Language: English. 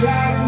drive.